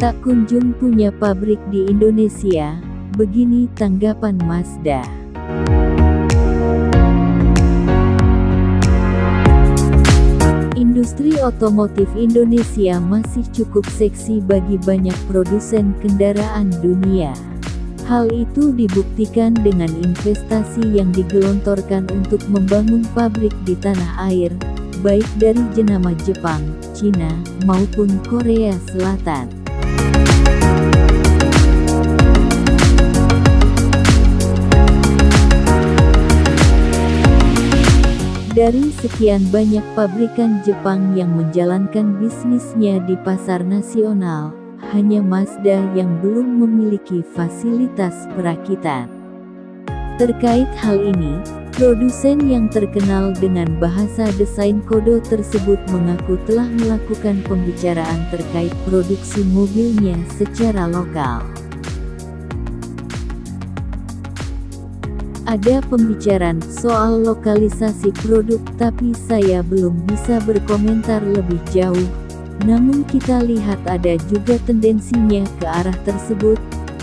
Tak kunjung punya pabrik di Indonesia, begini tanggapan Mazda. Industri otomotif Indonesia masih cukup seksi bagi banyak produsen kendaraan dunia. Hal itu dibuktikan dengan investasi yang digelontorkan untuk membangun pabrik di tanah air, baik dari jenama Jepang, Cina, maupun Korea Selatan. Dari sekian banyak pabrikan Jepang yang menjalankan bisnisnya di pasar nasional, hanya Mazda yang belum memiliki fasilitas perakitan. Terkait hal ini, produsen yang terkenal dengan bahasa desain kode tersebut mengaku telah melakukan pembicaraan terkait produksi mobilnya secara lokal. Ada pembicaraan soal lokalisasi produk tapi saya belum bisa berkomentar lebih jauh, namun kita lihat ada juga tendensinya ke arah tersebut,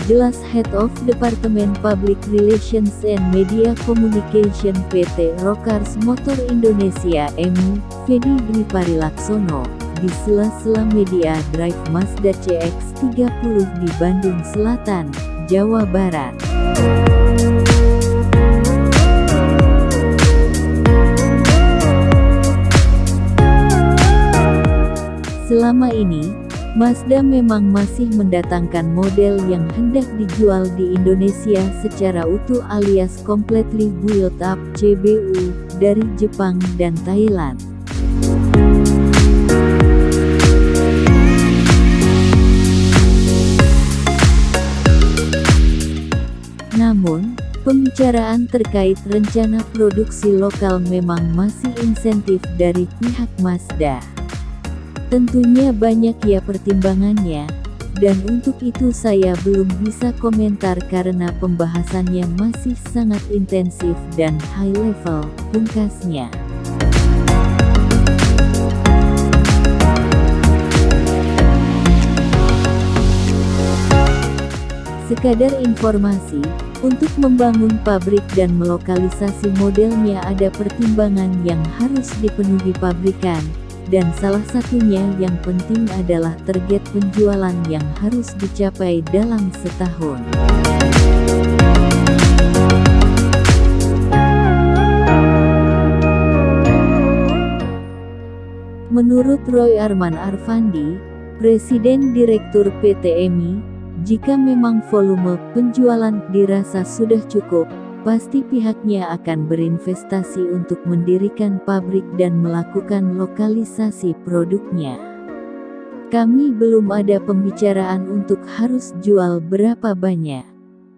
jelas Head of Department Public Relations and Media Communication PT Rokars Motor Indonesia EMI, Fedi Dwi Parilaksono, di sela-sela media Drive Mazda CX-30 di Bandung Selatan, Jawa Barat. Selama ini, Mazda memang masih mendatangkan model yang hendak dijual di Indonesia secara utuh alias completely built up CBU dari Jepang dan Thailand. Namun, pembicaraan terkait rencana produksi lokal memang masih insentif dari pihak Mazda. Tentunya banyak ya pertimbangannya, dan untuk itu saya belum bisa komentar karena pembahasannya masih sangat intensif dan high level, pungkasnya. Sekadar informasi, untuk membangun pabrik dan melokalisasi modelnya ada pertimbangan yang harus dipenuhi pabrikan, dan salah satunya yang penting adalah target penjualan yang harus dicapai dalam setahun. Menurut Roy Arman Arfandi, Presiden Direktur PT EMI, jika memang volume penjualan dirasa sudah cukup, pasti pihaknya akan berinvestasi untuk mendirikan pabrik dan melakukan lokalisasi produknya. Kami belum ada pembicaraan untuk harus jual berapa banyak.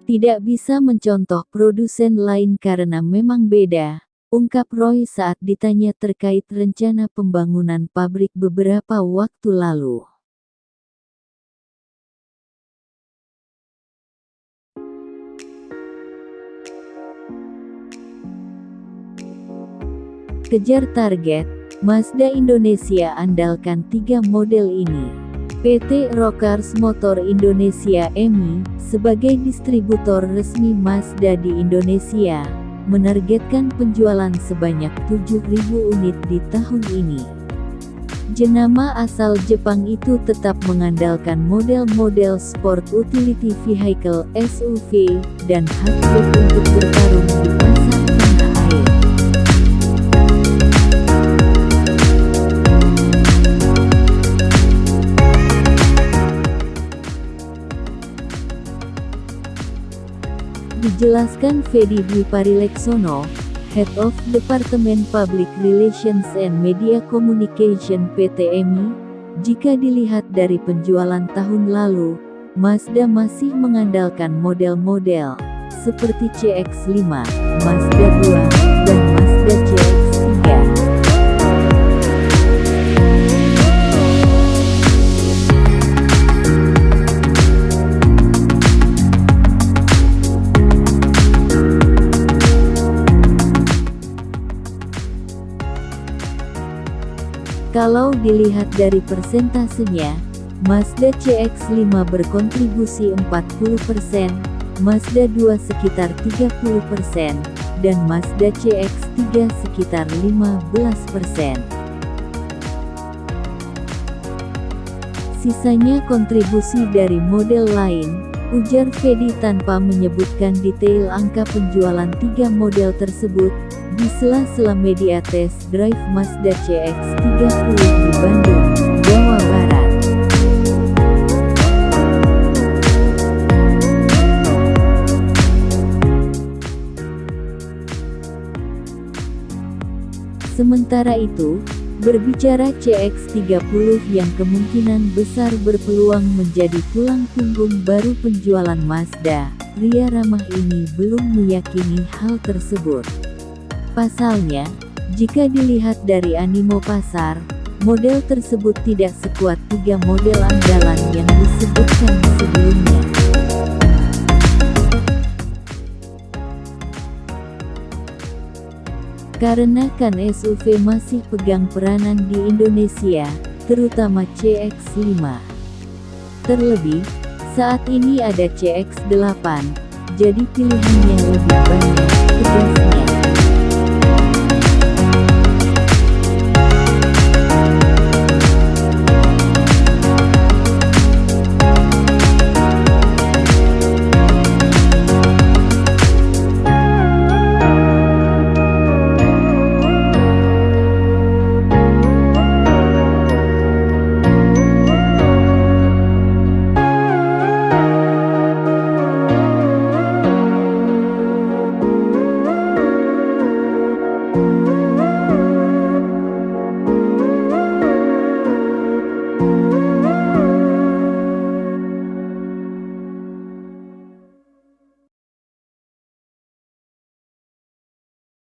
Tidak bisa mencontoh produsen lain karena memang beda, ungkap Roy saat ditanya terkait rencana pembangunan pabrik beberapa waktu lalu. Kejar target, Mazda Indonesia andalkan tiga model ini. PT Rokars Motor Indonesia EMI, sebagai distributor resmi Mazda di Indonesia, menargetkan penjualan sebanyak 7.000 unit di tahun ini. Jenama asal Jepang itu tetap mengandalkan model-model sport utility vehicle SUV dan hatchback untuk bertarung di pasar Dijelaskan Fedi Dwi Parileksono, Head of Department Public Relations and Media Communication PT EMI, jika dilihat dari penjualan tahun lalu, Mazda masih mengandalkan model-model seperti CX-5, Mazda 2, Kalau dilihat dari persentasenya, Mazda CX-5 berkontribusi 40%, Mazda 2 sekitar 30%, dan Mazda CX-3 sekitar 15%. Sisanya kontribusi dari model lain, ujar Fedi tanpa menyebutkan detail angka penjualan tiga model tersebut, di sela-sela media test drive Mazda CX-30 di Bandung, Jawa Barat. Sementara itu, berbicara CX-30 yang kemungkinan besar berpeluang menjadi tulang punggung baru penjualan Mazda, pria ramah ini belum meyakini hal tersebut. Pasalnya, jika dilihat dari animo pasar, model tersebut tidak sekuat tiga model andalan yang disebutkan sebelumnya. Karena kan SUV masih pegang peranan di Indonesia, terutama CX-5. Terlebih, saat ini ada CX-8, jadi pilihannya lebih banyak, tegasnya.